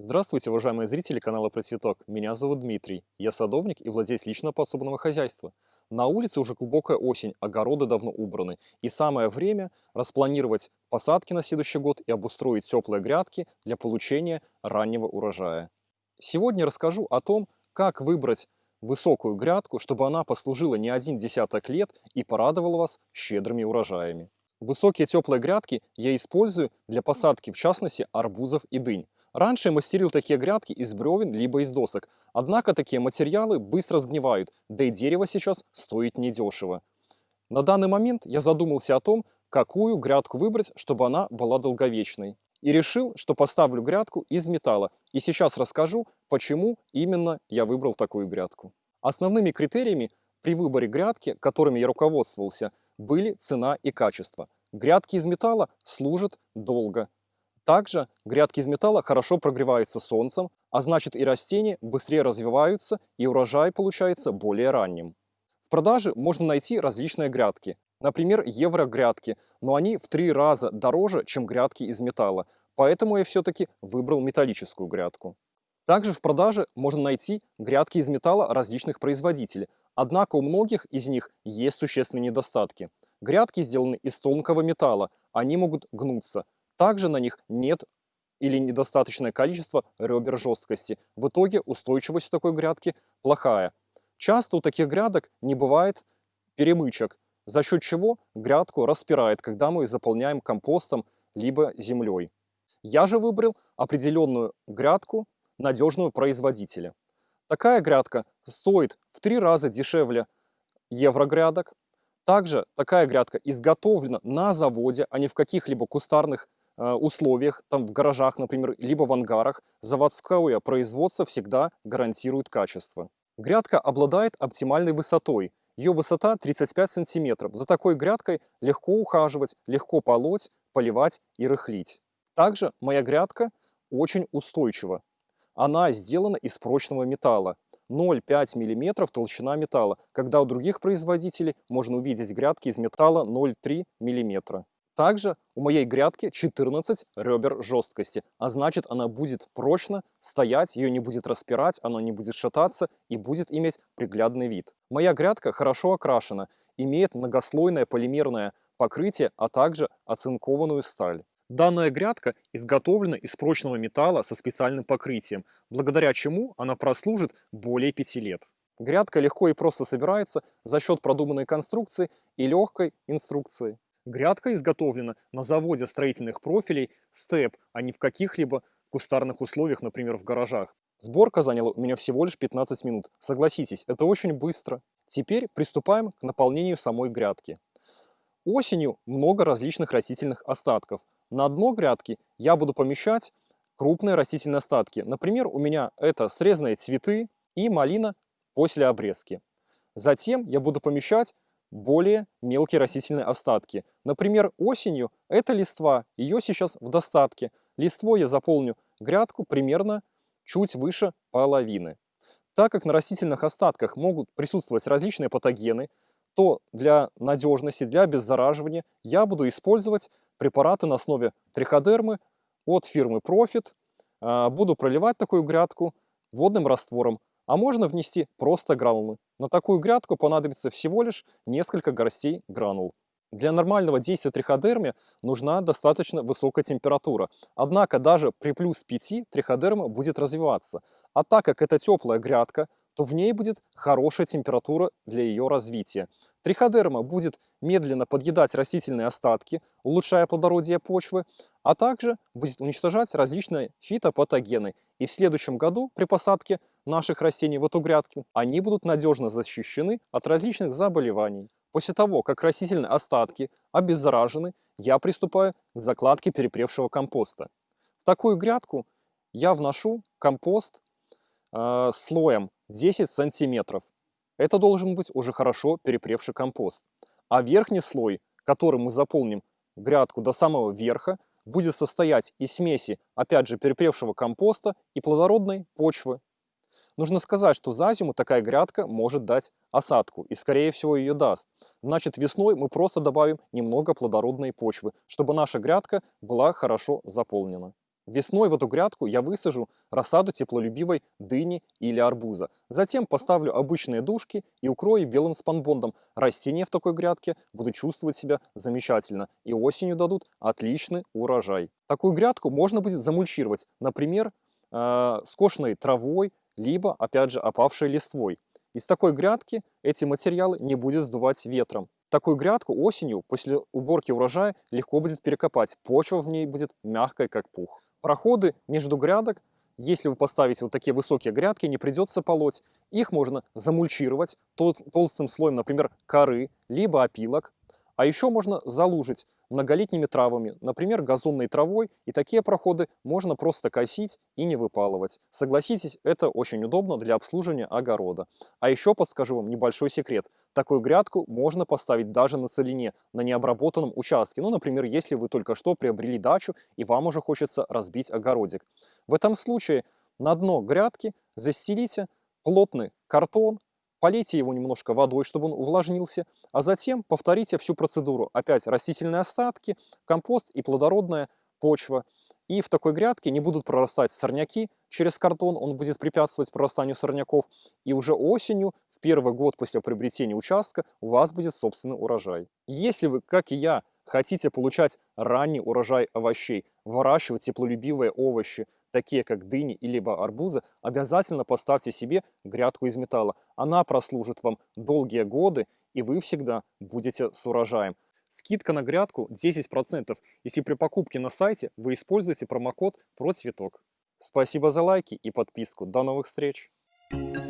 Здравствуйте, уважаемые зрители канала Про Цветок. Меня зовут Дмитрий. Я садовник и владелец личного подсобного хозяйства. На улице уже глубокая осень, огороды давно убраны. И самое время распланировать посадки на следующий год и обустроить теплые грядки для получения раннего урожая. Сегодня расскажу о том, как выбрать высокую грядку, чтобы она послужила не один десяток лет и порадовала вас щедрыми урожаями. Высокие теплые грядки я использую для посадки, в частности, арбузов и дынь. Раньше я мастерил такие грядки из бревен либо из досок, однако такие материалы быстро сгнивают, да и дерево сейчас стоит недешево. На данный момент я задумался о том, какую грядку выбрать, чтобы она была долговечной. И решил, что поставлю грядку из металла. И сейчас расскажу, почему именно я выбрал такую грядку. Основными критериями при выборе грядки, которыми я руководствовался, были цена и качество. Грядки из металла служат долго, также грядки из металла хорошо прогреваются солнцем, а значит и растения быстрее развиваются и урожай получается более ранним. В продаже можно найти различные грядки, например, евро-грядки, но они в три раза дороже, чем грядки из металла, поэтому я все-таки выбрал металлическую грядку. Также в продаже можно найти грядки из металла различных производителей, однако у многих из них есть существенные недостатки. Грядки сделаны из тонкого металла, они могут гнуться, также на них нет или недостаточное количество ребер жесткости. В итоге устойчивость такой грядки плохая. Часто у таких грядок не бывает перемычек, за счет чего грядку распирает, когда мы заполняем компостом либо землей. Я же выбрал определенную грядку надежного производителя. Такая грядка стоит в три раза дешевле еврогрядок. Также такая грядка изготовлена на заводе, а не в каких-либо кустарных условиях, там в гаражах, например, либо в ангарах, заводское производство всегда гарантирует качество. Грядка обладает оптимальной высотой. Ее высота 35 сантиметров. За такой грядкой легко ухаживать, легко полоть, поливать и рыхлить. Также моя грядка очень устойчива. Она сделана из прочного металла. 0,5 мм толщина металла, когда у других производителей можно увидеть грядки из металла 0,3 мм. Также у моей грядки 14 ребер жесткости, а значит она будет прочно стоять, ее не будет распирать, она не будет шататься и будет иметь приглядный вид. Моя грядка хорошо окрашена, имеет многослойное полимерное покрытие, а также оцинкованную сталь. Данная грядка изготовлена из прочного металла со специальным покрытием, благодаря чему она прослужит более 5 лет. Грядка легко и просто собирается за счет продуманной конструкции и легкой инструкции. Грядка изготовлена на заводе строительных профилей степ, а не в каких-либо кустарных условиях, например, в гаражах. Сборка заняла у меня всего лишь 15 минут. Согласитесь, это очень быстро. Теперь приступаем к наполнению самой грядки. Осенью много различных растительных остатков. На дно грядки я буду помещать крупные растительные остатки. Например, у меня это срезанные цветы и малина после обрезки. Затем я буду помещать более мелкие растительные остатки. Например, осенью это листва, ее сейчас в достатке. Листвой я заполню грядку примерно чуть выше половины. Так как на растительных остатках могут присутствовать различные патогены, то для надежности, для обеззараживания я буду использовать препараты на основе триходермы от фирмы Profit. А, буду проливать такую грядку водным раствором а можно внести просто гранулы. На такую грядку понадобится всего лишь несколько горстей гранул. Для нормального действия триходерме нужна достаточно высокая температура. Однако даже при плюс 5 триходерма будет развиваться. А так как это теплая грядка, то в ней будет хорошая температура для ее развития. Триходерма будет медленно подъедать растительные остатки, улучшая плодородие почвы, а также будет уничтожать различные фитопатогены. И в следующем году при посадке наших растений в эту грядку, они будут надежно защищены от различных заболеваний. После того, как растительные остатки обеззаражены, я приступаю к закладке перепревшего компоста. В такую грядку я вношу компост э, слоем 10 сантиметров. Это должен быть уже хорошо перепревший компост. А верхний слой, который мы заполним грядку до самого верха, будет состоять из смеси, опять же, перепревшего компоста и плодородной почвы. Нужно сказать, что за зиму такая грядка может дать осадку, и скорее всего ее даст. Значит, весной мы просто добавим немного плодородной почвы, чтобы наша грядка была хорошо заполнена. Весной в эту грядку я высажу рассаду теплолюбивой дыни или арбуза. Затем поставлю обычные дужки и укрою белым спанбондом. Растения в такой грядке будут чувствовать себя замечательно и осенью дадут отличный урожай. Такую грядку можно будет замульчировать, например, э, скошенной травой, либо, опять же, опавшей листвой. Из такой грядки эти материалы не будет сдувать ветром. Такую грядку осенью после уборки урожая легко будет перекопать. Почва в ней будет мягкой, как пух. Проходы между грядок, если вы поставите вот такие высокие грядки, не придется полоть. Их можно замульчировать тол толстым слоем, например, коры, либо опилок. А еще можно залужить многолетними травами, например, газонной травой, и такие проходы можно просто косить и не выпалывать. Согласитесь, это очень удобно для обслуживания огорода. А еще подскажу вам небольшой секрет. Такую грядку можно поставить даже на целине, на необработанном участке. Ну, например, если вы только что приобрели дачу и вам уже хочется разбить огородик. В этом случае на дно грядки застелите плотный картон, полейте его немножко водой, чтобы он увлажнился, а затем повторите всю процедуру. Опять растительные остатки, компост и плодородная почва. И в такой грядке не будут прорастать сорняки через картон, он будет препятствовать прорастанию сорняков. И уже осенью, в первый год после приобретения участка, у вас будет собственный урожай. Если вы, как и я, хотите получать ранний урожай овощей, выращивать теплолюбивые овощи, такие как дыни или арбузы, обязательно поставьте себе грядку из металла. Она прослужит вам долгие годы, и вы всегда будете с урожаем. Скидка на грядку 10%, если при покупке на сайте вы используете промокод PROCVEТОК. Спасибо за лайки и подписку. До новых встреч! Thank you.